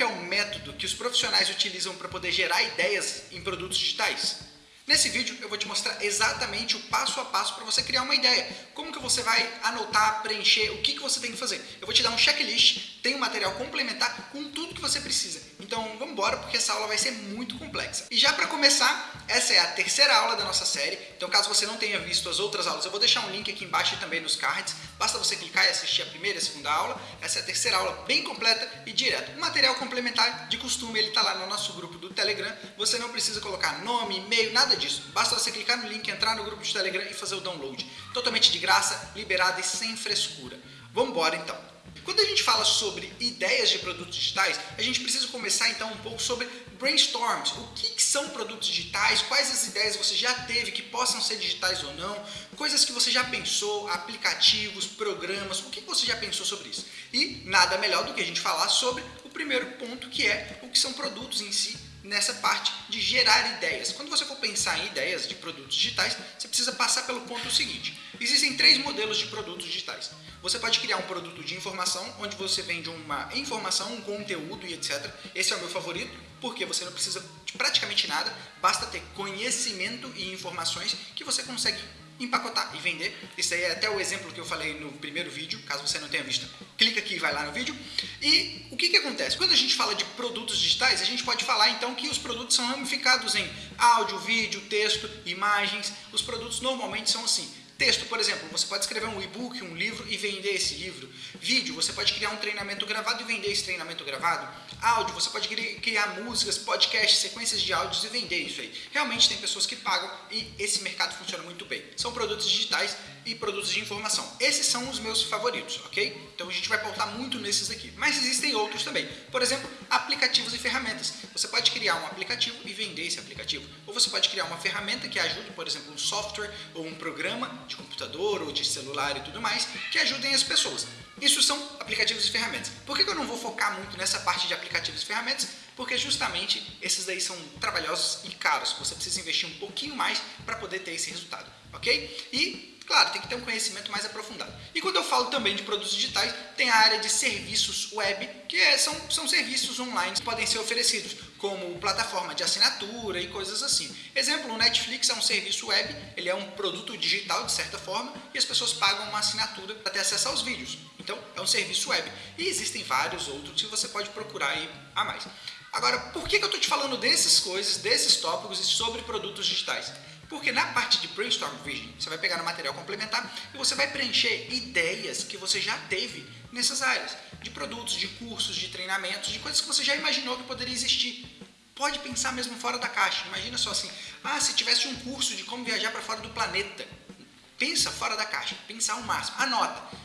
que é o método que os profissionais utilizam para poder gerar ideias em produtos digitais? Nesse vídeo eu vou te mostrar exatamente o passo a passo para você criar uma ideia. Como que você vai anotar, preencher, o que, que você tem que fazer. Eu vou te dar um checklist, tem um material complementar com tudo que você precisa. Então vamos embora porque essa aula vai ser muito complexa. E já para começar, essa é a terceira aula da nossa série. Então caso você não tenha visto as outras aulas, eu vou deixar um link aqui embaixo e também nos cards. Basta você clicar e assistir a primeira e a segunda aula. Essa é a terceira aula bem completa e direto. O material complementar de costume, ele está lá no nosso grupo do Telegram. Você não precisa colocar nome, e-mail, nada disso. Basta você clicar no link, entrar no grupo de Telegram e fazer o download. Totalmente de graça, liberado e sem frescura. Vamos embora então. Quando a gente fala sobre ideias de produtos digitais, a gente precisa começar então um pouco sobre brainstorms. O que, que, são produtos digitais? Quais as ideias você já teve que possam ser digitais ou não? Coisas que você já pensou, aplicativos, programas, o que, que você já pensou sobre isso? E nada melhor do que a gente falar sobre o primeiro ponto que é o que são produtos em si nessa parte de gerar ideias. Quando você for pensar em ideias de produtos digitais, você precisa passar pelo ponto seguinte. Existem três modelos de produtos digitais. Você pode criar um produto de informação, onde você vende uma informação, um conteúdo e etc. Esse é o meu favorito, porque você não precisa de praticamente nada, basta ter conhecimento e informações que você consegue empacotar e vender. Isso aí é até o exemplo que eu falei no primeiro vídeo, caso você não tenha visto. Clica aqui e vai lá no vídeo. E o que, que acontece? Quando a gente fala de produtos digitais, a gente pode falar então que os produtos são ramificados em áudio, vídeo, texto, imagens. Os produtos normalmente são assim. Texto, por exemplo, você pode escrever um e-book, um livro e vender esse livro. Vídeo, você pode criar um treinamento gravado e vender esse treinamento gravado. Áudio, você pode criar músicas, podcasts, sequências de áudios e vender isso aí. Realmente tem pessoas que pagam e esse mercado funciona muito bem. São produtos digitais e produtos de informação. Esses são os meus favoritos, ok? Então a gente vai pautar muito nesses aqui. Mas existem outros também. Por exemplo, aplicativos e ferramentas. Você pode criar um aplicativo e vender esse aplicativo. Ou você pode criar uma ferramenta que ajude, por exemplo, um software ou um programa de computador ou de celular e tudo mais, que ajudem as pessoas. Isso são aplicativos e ferramentas. Por que eu não vou focar muito nessa parte de aplicativos e ferramentas? Porque justamente esses daí são trabalhosos e caros. Você precisa investir um pouquinho mais para poder ter esse resultado, ok? E Claro, tem que ter um conhecimento mais aprofundado. E quando eu falo também de produtos digitais, tem a área de serviços web, que é, são, são serviços online que podem ser oferecidos, como plataforma de assinatura e coisas assim. Exemplo, o Netflix é um serviço web, ele é um produto digital de certa forma, e as pessoas pagam uma assinatura para ter acesso aos vídeos. Então, é um serviço web. E existem vários outros que você pode procurar aí a mais. Agora, por que eu estou te falando dessas coisas, desses tópicos e sobre produtos digitais? Porque na parte de Brainstorm Vision, você vai pegar no material complementar e você vai preencher ideias que você já teve nessas áreas. De produtos, de cursos, de treinamentos, de coisas que você já imaginou que poderia existir. Pode pensar mesmo fora da caixa. Imagina só assim, ah, se tivesse um curso de como viajar para fora do planeta. Pensa fora da caixa, pensar ao máximo. Anota.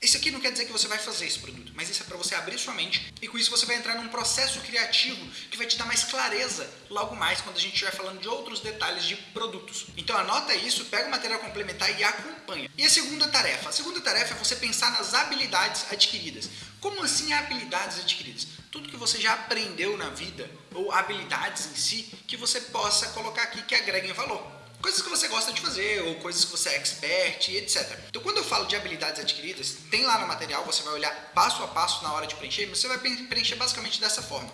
Isso aqui não quer dizer que você vai fazer esse produto, mas isso é para você abrir sua mente e com isso você vai entrar num processo criativo que vai te dar mais clareza logo mais quando a gente estiver falando de outros detalhes de produtos. Então anota isso, pega o material complementar e acompanha. E a segunda tarefa? A segunda tarefa é você pensar nas habilidades adquiridas. Como assim habilidades adquiridas? Tudo que você já aprendeu na vida ou habilidades em si que você possa colocar aqui que agreguem valor coisas que você gosta de fazer ou coisas que você é expert e etc. Então quando eu falo de habilidades adquiridas, tem lá no material, você vai olhar passo a passo na hora de preencher, você vai preencher basicamente dessa forma.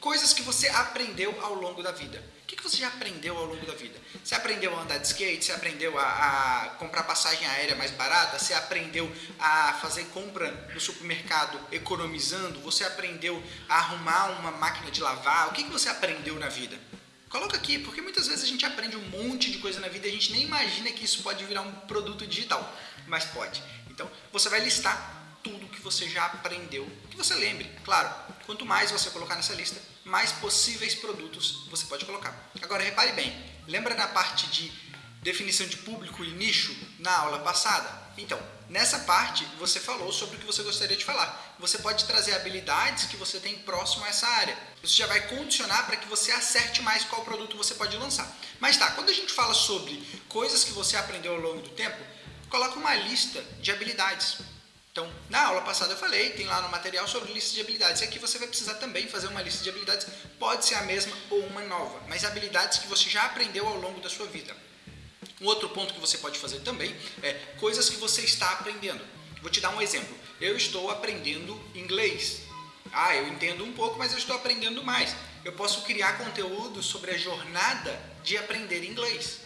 Coisas que você aprendeu ao longo da vida. O que, você já aprendeu ao longo da vida? Você aprendeu a andar de skate? Você aprendeu a, a comprar passagem aérea mais barata? Você aprendeu a fazer compra no supermercado economizando? Você aprendeu a arrumar uma máquina de lavar? O que, que você aprendeu na vida? Coloca aqui, porque muitas vezes a gente aprende um monte de coisa na vida e a gente nem imagina que isso pode virar um produto digital, mas pode. Então, você vai listar tudo que você já aprendeu, que você lembre. Claro, quanto mais você colocar nessa lista, mais possíveis produtos você pode colocar. Agora, repare bem, lembra na parte de definição de público e nicho na aula passada? Então, nessa parte você falou sobre o que você gostaria de falar. Você pode trazer habilidades que você tem próximo a essa área. Isso já vai condicionar para que você acerte mais qual produto você pode lançar. Mas tá, quando a gente fala sobre coisas que você aprendeu ao longo do tempo, coloca uma lista de habilidades. Então, na aula passada eu falei, tem lá no material sobre lista de habilidades. E aqui você vai precisar também fazer uma lista de habilidades. Pode ser a mesma ou uma nova, mas habilidades que você já aprendeu ao longo da sua vida. Um outro ponto que você pode fazer também é coisas que você está aprendendo. Vou te dar um exemplo. Eu estou aprendendo inglês. Ah, eu entendo um pouco, mas eu estou aprendendo mais. Eu posso criar conteúdo sobre a jornada de aprender inglês.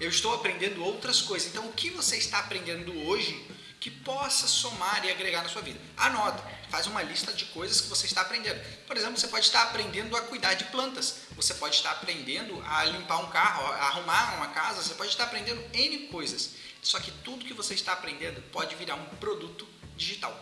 Eu estou aprendendo outras coisas. Então, o que você está aprendendo hoje que possa somar e agregar na sua vida? Anota, faz uma lista de coisas que você está aprendendo. Por exemplo, você pode estar aprendendo a cuidar de plantas. Você pode estar aprendendo a limpar um carro, a arrumar uma casa. Você pode estar aprendendo N coisas. Só que tudo que você está aprendendo pode virar um produto digital.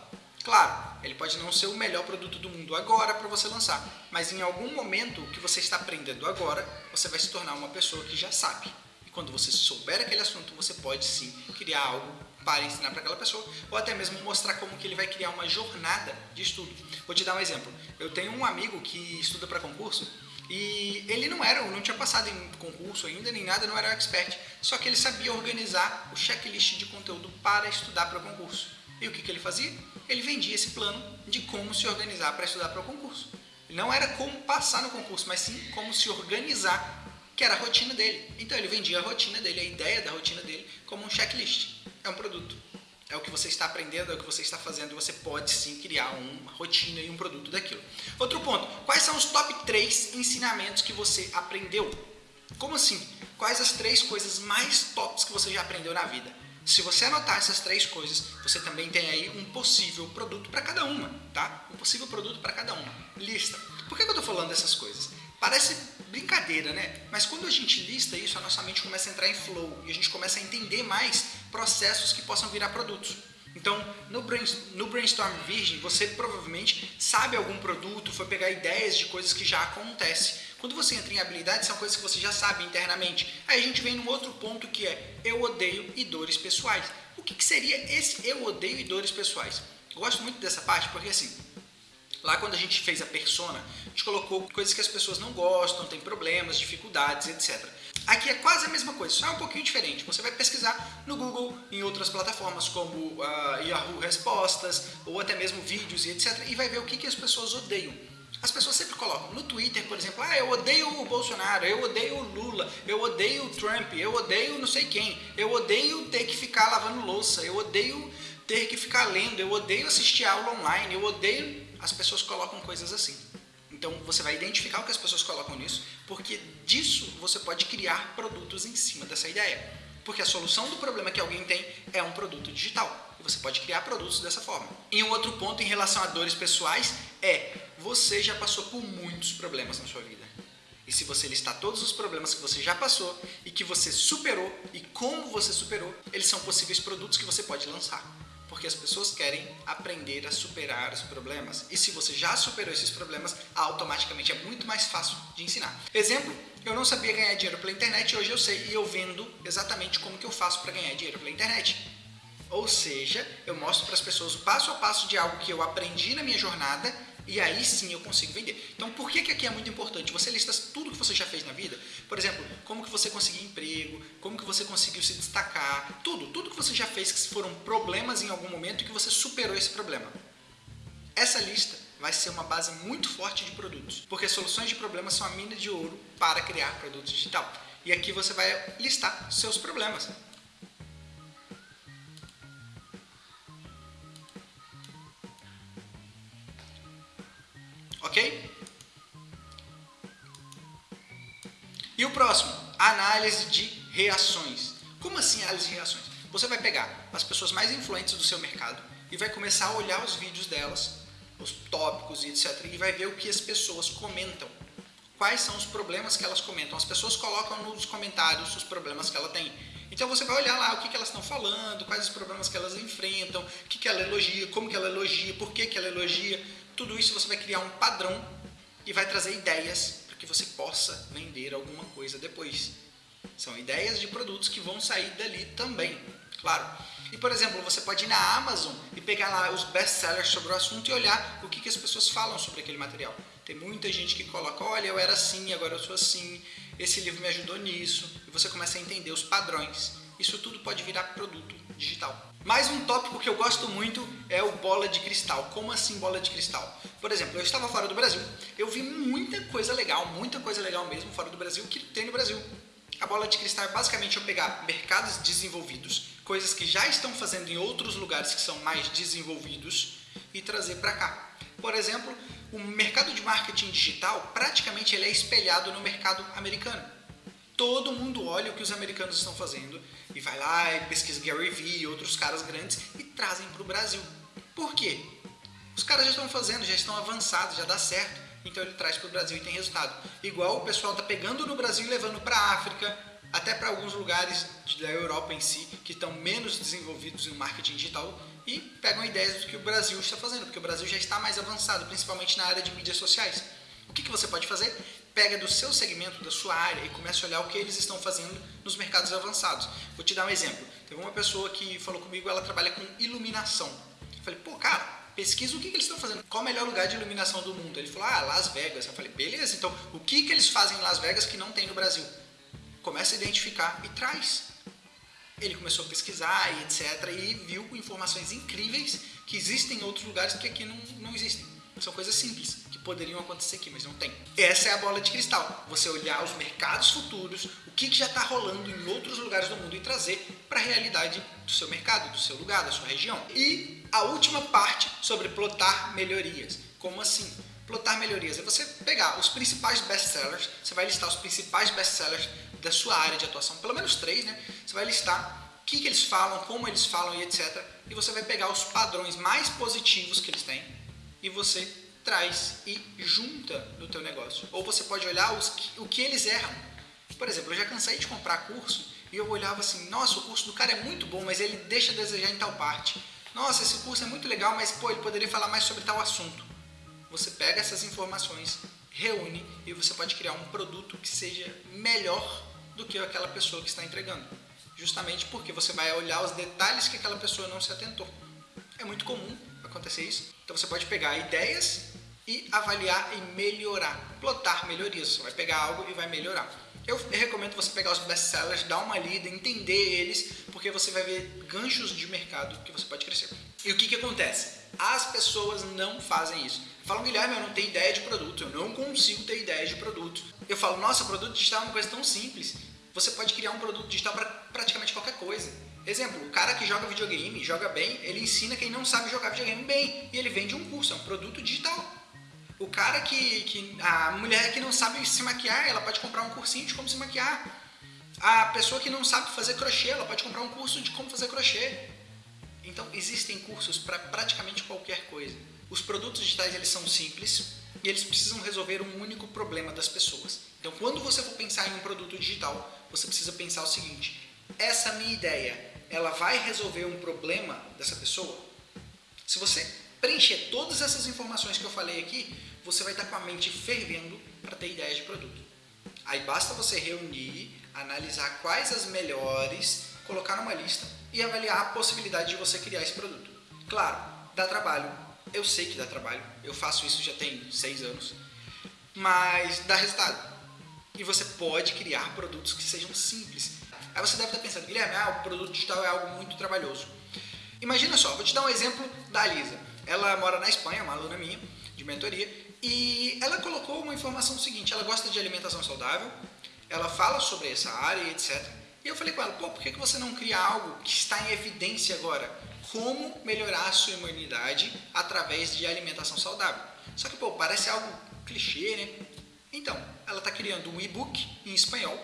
Claro, ele pode não ser o melhor produto do mundo agora para você lançar, mas em algum momento que você está aprendendo agora, você vai se tornar uma pessoa que já sabe. E quando você souber aquele assunto, você pode sim criar algo para ensinar para aquela pessoa, ou até mesmo mostrar como que ele vai criar uma jornada de estudo. Vou te dar um exemplo. Eu tenho um amigo que estuda para concurso e ele não era, não tinha passado em concurso ainda nem nada, não era expert, só que ele sabia organizar o checklist de conteúdo para estudar para o concurso. E o que, que ele fazia? Ele vendia esse plano de como se organizar para estudar para o concurso. Não era como passar no concurso, mas sim como se organizar, que era a rotina dele. Então ele vendia a rotina dele, a ideia da rotina dele, como um checklist. É um produto. É o que você está aprendendo, é o que você está fazendo. Você pode sim criar uma rotina e um produto daquilo. Outro ponto: quais são os top 3 ensinamentos que você aprendeu? Como assim? Quais as três coisas mais tops que você já aprendeu na vida? Se você anotar essas três coisas, você também tem aí um possível produto para cada uma, tá? Um possível produto para cada uma. Lista. Por que eu estou falando dessas coisas? Parece brincadeira, né? Mas quando a gente lista isso, a nossa mente começa a entrar em flow e a gente começa a entender mais processos que possam virar produtos. Então, no, Brainstorm Virgin, você provavelmente sabe algum produto, foi pegar ideias de coisas que já acontecem. Quando você entra em habilidades, são coisas que você já sabe internamente. Aí a gente vem num outro ponto que é eu odeio e dores pessoais. O que, que seria esse eu odeio e dores pessoais? Eu gosto muito dessa parte porque assim, lá quando a gente fez a persona, a gente colocou coisas que as pessoas não gostam, tem problemas, dificuldades, etc. Aqui é quase a mesma coisa, só é um pouquinho diferente. Você vai pesquisar no Google, em outras plataformas como uh, Yahoo Respostas, ou até mesmo vídeos e etc. E vai ver o que, que as pessoas odeiam. As pessoas sempre colocam no Twitter, por exemplo, ah, eu odeio o Bolsonaro, eu odeio o Lula, eu odeio o Trump, eu odeio não sei quem, eu odeio ter que ficar lavando louça, eu odeio ter que ficar lendo, eu odeio assistir aula online, eu odeio. As pessoas colocam coisas assim. Então você vai identificar o que as pessoas colocam nisso, porque disso você pode criar produtos em cima dessa ideia. Porque a solução do problema que alguém tem é um produto digital. E você pode criar produtos dessa forma. E um outro ponto em relação a dores pessoais é você já passou por muitos problemas na sua vida. E se você listar todos os problemas que você já passou e que você superou e como você superou, eles são possíveis produtos que você pode lançar. Porque as pessoas querem aprender a superar os problemas. E se você já superou esses problemas, automaticamente é muito mais fácil de ensinar. Exemplo, eu não sabia ganhar dinheiro pela internet, hoje eu sei e eu vendo exatamente como que eu faço para ganhar dinheiro pela internet. Ou seja, eu mostro para as pessoas o passo a passo de algo que eu aprendi na minha jornada e aí sim eu consigo vender. Então, por que, que aqui é muito importante? Você lista tudo que você já fez na vida. Por exemplo, como que você conseguiu emprego, como que você conseguiu se destacar, tudo. Tudo que você já fez que foram problemas em algum momento e que você superou esse problema. Essa lista vai ser uma base muito forte de produtos, porque soluções de problemas são a mina de ouro para criar produtos digital. E aqui você vai listar seus problemas. Ok? E o próximo, análise de reações. Como assim análise de reações? Você vai pegar as pessoas mais influentes do seu mercado e vai começar a olhar os vídeos delas, os tópicos e etc. E vai ver o que as pessoas comentam. Quais são os problemas que elas comentam? As pessoas colocam nos comentários os problemas que ela tem. Então você vai olhar lá o que, que elas estão falando, quais os problemas que elas enfrentam, o que, que ela elogia, como que ela elogia, por que, que ela elogia. Tudo isso você vai criar um padrão e vai trazer ideias para que você possa vender alguma coisa depois. São ideias de produtos que vão sair dali também, claro. E por exemplo, você pode ir na Amazon e pegar lá os best-sellers sobre o assunto e olhar o que, que as pessoas falam sobre aquele material. Tem muita gente que coloca, olha, eu era assim, agora eu sou assim, esse livro me ajudou nisso, e você começa a entender os padrões. Isso tudo pode virar produto digital. Mais um tópico que eu gosto muito é o bola de cristal. Como assim bola de cristal? Por exemplo, eu estava fora do Brasil, eu vi muita coisa legal, muita coisa legal mesmo fora do Brasil que tem no Brasil. A bola de cristal é basicamente eu pegar mercados desenvolvidos, coisas que já estão fazendo em outros lugares que são mais desenvolvidos e trazer para cá. Por exemplo, o mercado de marketing digital praticamente ele é espelhado no mercado americano. Todo mundo olha o que os americanos estão fazendo e vai lá e pesquisa Gary Vee e outros caras grandes e trazem para o Brasil. Por quê? Os caras já estão fazendo, já estão avançados, já dá certo. Então ele traz para o Brasil e tem resultado. Igual o pessoal está pegando no Brasil e levando para a África, até para alguns lugares da Europa em si, que estão menos desenvolvidos no marketing digital e pegam ideias do que o Brasil está fazendo, porque o Brasil já está mais avançado, principalmente na área de mídias sociais. O que, que você pode fazer? Pega do seu segmento, da sua área e começa a olhar o que eles estão fazendo nos mercados avançados. Vou te dar um exemplo. Teve uma pessoa que falou comigo, ela trabalha com iluminação. Eu falei, pô, cara, pesquisa o que, que eles estão fazendo. Qual o melhor lugar de iluminação do mundo? Ele falou, ah, Las Vegas. Eu falei, beleza, então o que, que eles fazem em Las Vegas que não tem no Brasil? Começa a identificar e traz. Ele começou a pesquisar e etc. E viu informações incríveis que existem em outros lugares que aqui não, não existem. São coisas simples poderiam acontecer aqui, mas não tem. Essa é a bola de cristal. Você olhar os mercados futuros, o que, que já está rolando em outros lugares do mundo e trazer para a realidade do seu mercado, do seu lugar, da sua região. E a última parte sobre plotar melhorias. Como assim? Plotar melhorias é você pegar os principais best-sellers, você vai listar os principais best-sellers da sua área de atuação, pelo menos três, né? Você vai listar o que, que eles falam, como eles falam e etc. E você vai pegar os padrões mais positivos que eles têm e você traz e junta no teu negócio. Ou você pode olhar os, o que eles erram. Por exemplo, eu já cansei de comprar curso e eu olhava assim, nossa, o curso do cara é muito bom, mas ele deixa a desejar em tal parte. Nossa, esse curso é muito legal, mas pô, ele poderia falar mais sobre tal assunto. Você pega essas informações, reúne e você pode criar um produto que seja melhor do que aquela pessoa que está entregando. Justamente porque você vai olhar os detalhes que aquela pessoa não se atentou. É muito comum acontecer isso. Então você pode pegar ideias e avaliar e melhorar, plotar melhorias. Você vai pegar algo e vai melhorar. Eu recomendo você pegar os best-sellers, dar uma lida, entender eles, porque você vai ver ganchos de mercado que você pode crescer. E o que, que acontece? As pessoas não fazem isso. Falam, Guilherme, eu não tenho ideia de produto, eu não consigo ter ideia de produto. Eu falo, nossa, produto digital é uma coisa tão simples. Você pode criar um produto digital para praticamente qualquer coisa. Exemplo, o cara que joga videogame, joga bem, ele ensina quem não sabe jogar videogame bem. E ele vende um curso, é um produto digital. O cara que, que. A mulher que não sabe se maquiar, ela pode comprar um cursinho de como se maquiar. A pessoa que não sabe fazer crochê, ela pode comprar um curso de como fazer crochê. Então, existem cursos para praticamente qualquer coisa. Os produtos digitais eles são simples e eles precisam resolver um único problema das pessoas. Então, quando você for pensar em um produto digital, você precisa pensar o seguinte: essa minha ideia, ela vai resolver um problema dessa pessoa? Se você preencher todas essas informações que eu falei aqui, você vai estar com a mente fervendo para ter ideias de produto. Aí basta você reunir, analisar quais as melhores, colocar numa lista e avaliar a possibilidade de você criar esse produto. Claro, dá trabalho. Eu sei que dá trabalho. Eu faço isso já tem seis anos. Mas dá resultado. E você pode criar produtos que sejam simples. Aí você deve estar pensando, Guilherme, ah, o produto digital é algo muito trabalhoso. Imagina só, vou te dar um exemplo da Lisa. Ela mora na Espanha, uma aluna minha de mentoria, e ela colocou uma informação seguinte: ela gosta de alimentação saudável, ela fala sobre essa área e etc. E eu falei com ela: pô, por que você não cria algo que está em evidência agora? Como melhorar a sua imunidade através de alimentação saudável? Só que, pô, parece algo clichê, né? Então, ela está criando um e-book em espanhol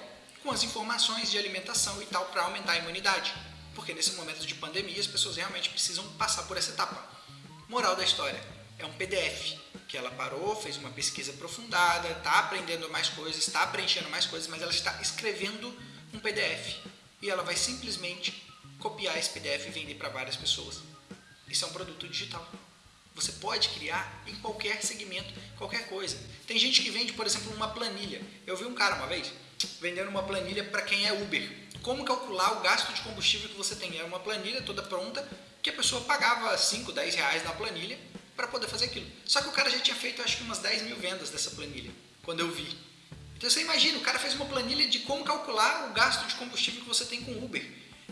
com as informações de alimentação e tal para aumentar a imunidade. Porque nesse momento de pandemia as pessoas realmente precisam passar por essa etapa. Moral da história: é um PDF que ela parou, fez uma pesquisa aprofundada, está aprendendo mais coisas, está preenchendo mais coisas, mas ela está escrevendo um PDF e ela vai simplesmente copiar esse PDF e vender para várias pessoas. Isso é um produto digital. Você pode criar em qualquer segmento, qualquer coisa. Tem gente que vende, por exemplo, uma planilha. Eu vi um cara uma vez vendendo uma planilha para quem é Uber. Como calcular o gasto de combustível que você tem? Era uma planilha toda pronta que a pessoa pagava 5, 10 reais na planilha para poder fazer aquilo. Só que o cara já tinha feito acho que umas 10 mil vendas dessa planilha, quando eu vi. Então você imagina, o cara fez uma planilha de como calcular o gasto de combustível que você tem com Uber.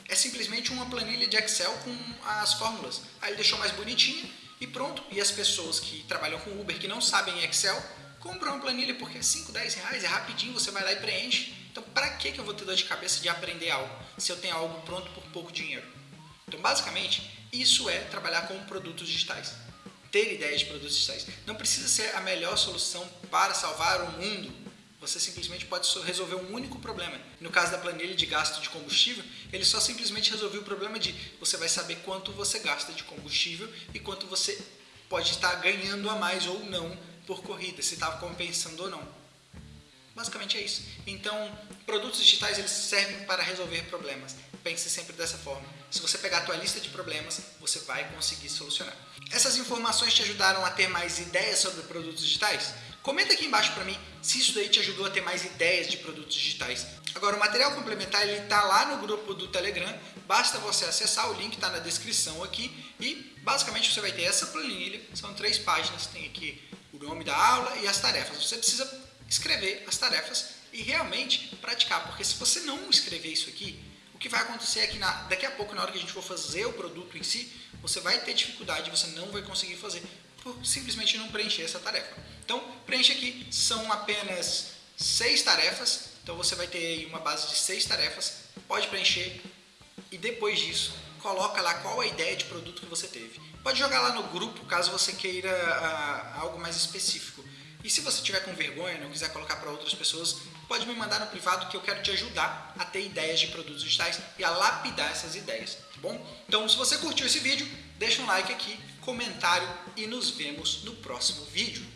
É simplesmente uma planilha de Excel com as fórmulas. Aí ele deixou mais bonitinha e pronto. E as pessoas que trabalham com Uber, que não sabem Excel, compram uma planilha porque é 5, 10 reais, é rapidinho, você vai lá e preenche. Então para que eu vou ter dor de cabeça de aprender algo se eu tenho algo pronto por pouco dinheiro? Então basicamente, isso é trabalhar com produtos digitais. ter ideias de produtos digitais. Não precisa ser a melhor solução para salvar o mundo. Você simplesmente pode resolver um único problema. No caso da planilha de gasto de combustível, ele só simplesmente resolveu o problema de você vai saber quanto você gasta de combustível e quanto você pode estar ganhando a mais ou não por corrida, se está compensando ou não. Basicamente é isso. Então, produtos digitais eles servem para resolver problemas. Pense sempre dessa forma. Se você pegar a tua lista de problemas, você vai conseguir solucionar. Essas informações te ajudaram a ter mais ideias sobre produtos digitais? Comenta aqui embaixo para mim se isso daí te ajudou a ter mais ideias de produtos digitais. Agora, o material complementar ele está lá no grupo do Telegram. Basta você acessar, o link está na descrição aqui. E basicamente você vai ter essa planilha. São três páginas. Tem aqui o nome da aula e as tarefas. Você precisa escrever as tarefas e realmente praticar. Porque se você não escrever isso aqui, o que vai acontecer é que na, daqui a pouco, na hora que a gente for fazer o produto em si, você vai ter dificuldade, você não vai conseguir fazer por simplesmente não preencher essa tarefa. Então, preenche aqui, são apenas seis tarefas, então você vai ter uma base de seis tarefas, pode preencher e depois disso, coloca lá qual a ideia de produto que você teve. Pode jogar lá no grupo caso você queira uh, algo mais específico. E se você tiver com vergonha, não quiser colocar para outras pessoas, pode me mandar no privado que eu quero te ajudar a ter ideias de produtos digitais e a lapidar essas ideias, tá bom? Então, se você curtiu esse vídeo, deixa um like aqui, comentário e nos vemos no próximo vídeo.